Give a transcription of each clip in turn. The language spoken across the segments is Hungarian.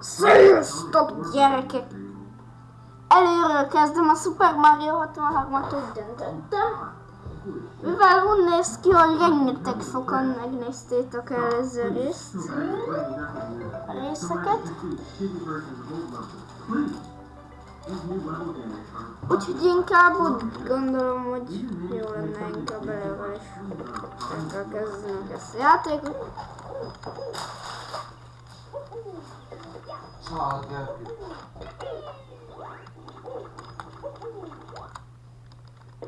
Sziasztok gyerekek! Előről kezdem a Super Mario 63-at úgy döntöttem. Mivel úgy néz ki, hogy rengeteg sokan megnéztétek előző részt. A részeket. Úgyhogy inkább úgy gondolom, hogy jó lenne inkább előről is elkezdenünk ezt a játékot. Családja.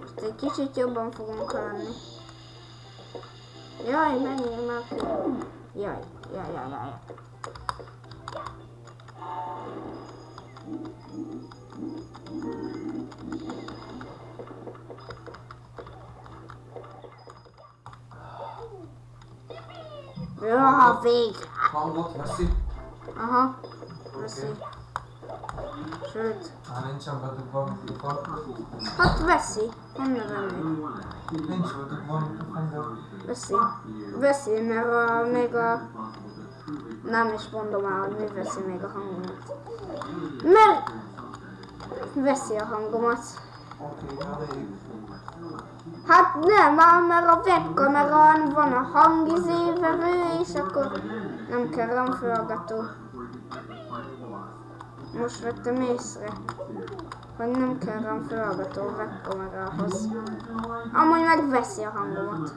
Most egy kicsit jobban fogunk lenni. Jaj, menjél már ki. Jaj, jaj, jaj, jaj. Ja, végre. Hangot veszi. Aha, veszi. Sőt, Már nincsen bedugva a mikrofon. hát veszi. Honnan venni? Nincs bedugva a mikrofon. Veszi. Veszi, mert a, még a... Nem is mondom el, hogy mi veszi még a hangomat. Mert... Veszi a hangomat. Hát nem, mert a webkamerán van a hangizévevő, és akkor nem kell ramfölgató. Most vettem észre, hogy nem kell ramfölgató webkamerához. Amúgy megveszi a hangomat.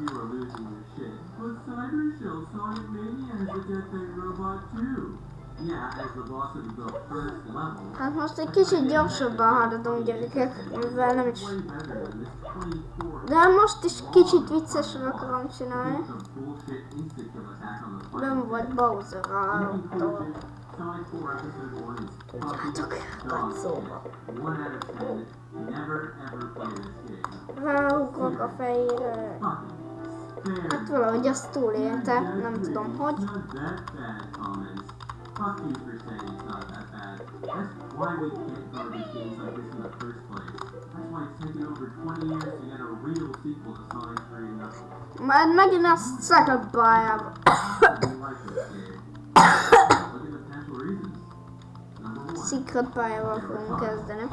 Hát most egy kicsit gyorsabban haladunk gyerekek, mivel nem is... Way better than this 24 De most is kicsit viccesre akarom csinálni. Nem volt Bowser a 4 Episode 1 is Tudjátok, dog. szóba. 1 out of 10. Never ever play this game. Ráugrok a fejére. Hát valahogy azt túlélte, nem tudom hogy. Fuck you for saying it's not that bad. That's why we can't garbage games like this in the first place. That's why it's taken over 20 years to get a real sequel to Sonic 3 and Knuckles. Majd megint a second pályába. We like this game. Secret pályával fogunk kezdeni.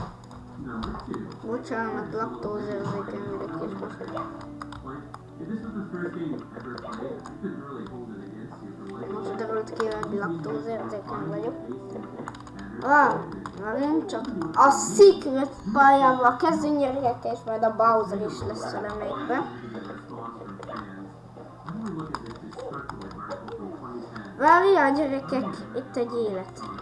Bocsánat, laktózérzékeny vagyok és most. Most derült ki, hogy laktózérzékeny vagyok. Ah, megint csak a Secret pályával kezdünk gyerekek, és majd a Bowser is lesz a remake Várjál gyerekek, itt egy élet.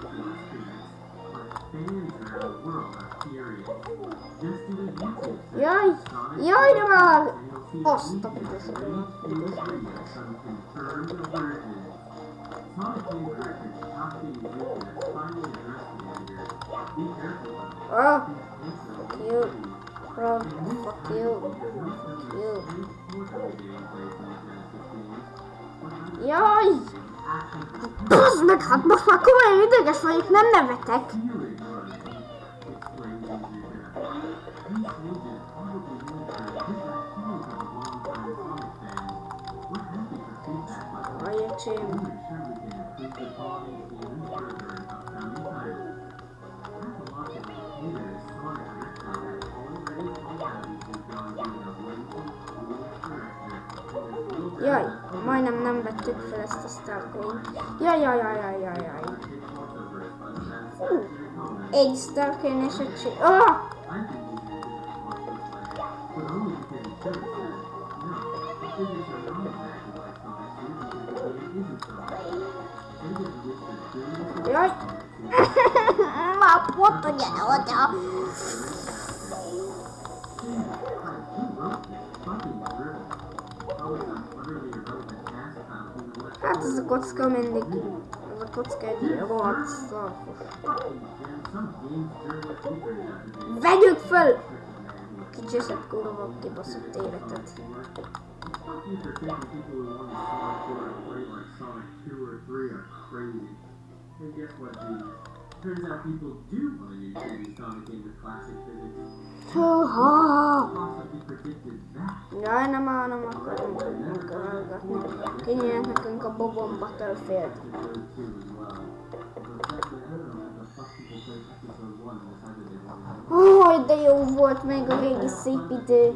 Jaj, jaj, de már! Azt a Ah, fuck you. Bro, fuck you. Fuck you. Jaj! Bazd meg, hát most már komolyan ideges vagyok, nem nevetek. Jaj, majdnem nem vettük fel ezt a Starcoin. Jaj, jaj, jaj, jaj, jaj, jaj. Hú, egy Starcoin és egy csi... Ah! Jaj! Már pont a gyere oda! Hát ez a kocka mindig... Ez a kocka egy rohadt szarfos. Vegyük föl! Kicseszett kurva kibaszott életet. Fuck you for thinking people who want to Sonic 4 and play like Sonic 2 or 3 are crazy. And guess what, dude? Turns out people do want a new 3D Sonic game with classic physics. Húha! Possibly predicted that. Jaj, nem meghallgatni én nekünk a Bobon Battlefield. Oh, de jó volt még a régi szép idő.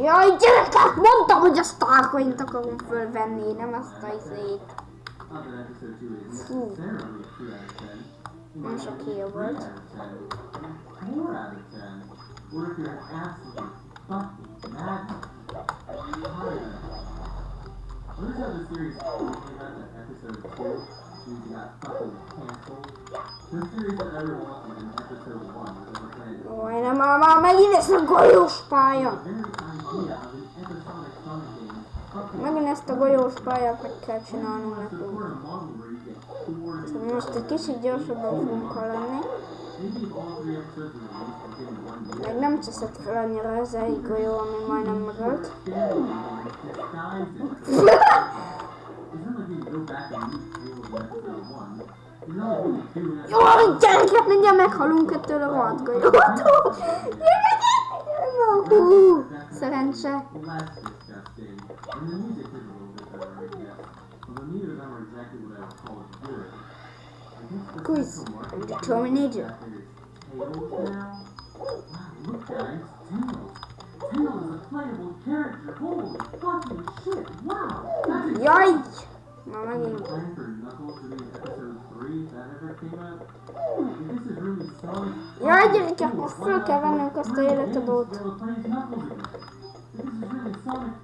Jaj, gyerekek, mondtam, hogy a Starcoint akarom fölvenni, nem azt a izét. Fú. Nem sok híja volt an. Notice how the series only out in episode two means it got nem, már megint a golyós pálya. An Megint ezt a golyós meg kell csinálnunk nekünk. most egy kicsit gyorsabban fogunk lenni. Meg nem cseszett fel annyira ez egy golyó, ami majdnem megölt. Jaj, gyerekek, mindjárt meghalunk ettől a rohadt golyótól. Na, hú, szerencse. Quiz. is Terminator. that now. Look guys. Tails is a playable character. Holy fucking Are you megint. planning for Knuckles to be episode 3 if that ever came out? Is a életadót. This is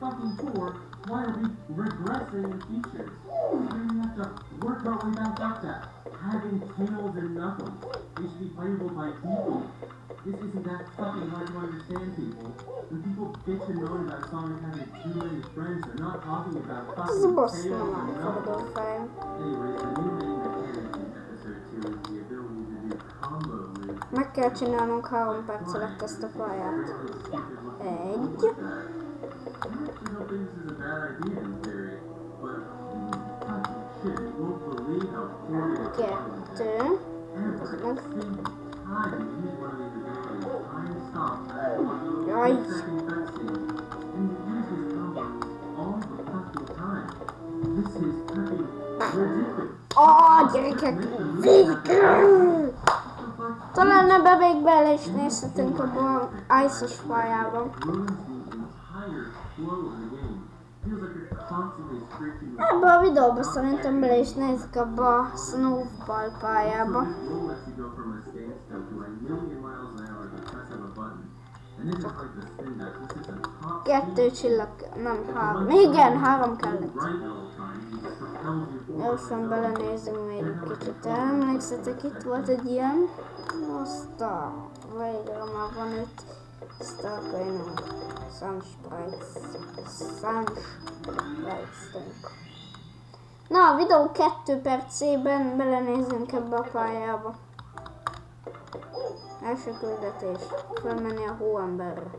fucking 4, why are we regressing in features? Then we have to work our way back to having tails and knuckles. They should be playable by people. This isn't that fucking hard to understand, people. When people bitch and moan about Sonic having too many friends, they're not talking about fucking tails and. Anyways, the new main mechanic in episode 2 is the ability to do combo moves. Meg kell csinálnunk három perc alatt ezt a pályát. Egy. I actually don't think this is a bad idea This is fucking ridiculous. Ó, gyerekek! Végül! Talán ebbe még bele is nézhetünk abba a ice-os pályába. Ebbe a videóba szerintem bele is nézzük abba a snowball pályába. Kettő csillag, nem három. Igen, három kellett. Gyorsan belenézünk még egy kicsit. Emlékszetek, itt volt egy ilyen. Aztán végre már van itt. Sunsprites. Sunsprites. Na, a videó 2 percében belenézünk ebbe a pályába. Első küldetés. Fölmenni a hóemberre.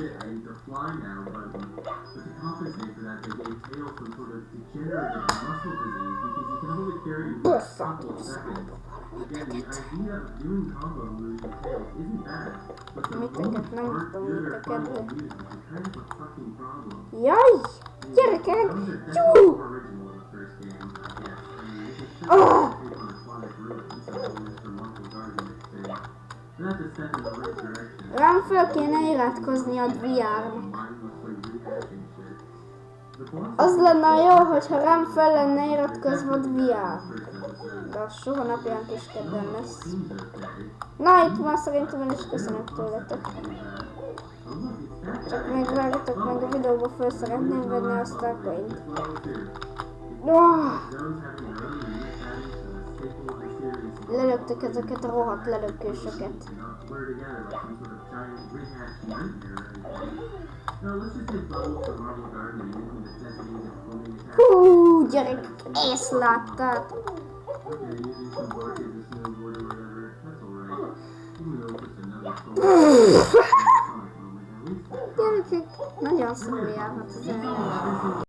The I need to fly now button. But to compensate for that, they gave Tails some sort of degenerative muscle disease because you can only carry it for a couple of seconds. Again, the idea of doing combo moves with isn't bad, but the aren't good or fun to use, which is kind of a fucking problem. Jaj! Gyerekek! Those are Jó! definitely more original in the first game, I guess. I mean, this is Rám föl kéne iratkozni a VR-nak. Az lenne jó, hogyha rám fel lenne iratkozva a VR. De az soha napján kis kedven lesz. Na, itt már szerintem el is köszönök tőletek. Csak még vágjatok meg a videóba föl szeretném venni a Starcoin. This level too. Oh, series. lelöktük ezeket a rohadt lelökősöket. Hú, gyerek, ezt láttad. Gyerekek, nagyon szomorú járhat az.